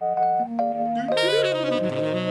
Thank you.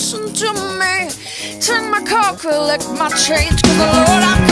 listen to me. Take my car, collect my change, cause the Lord I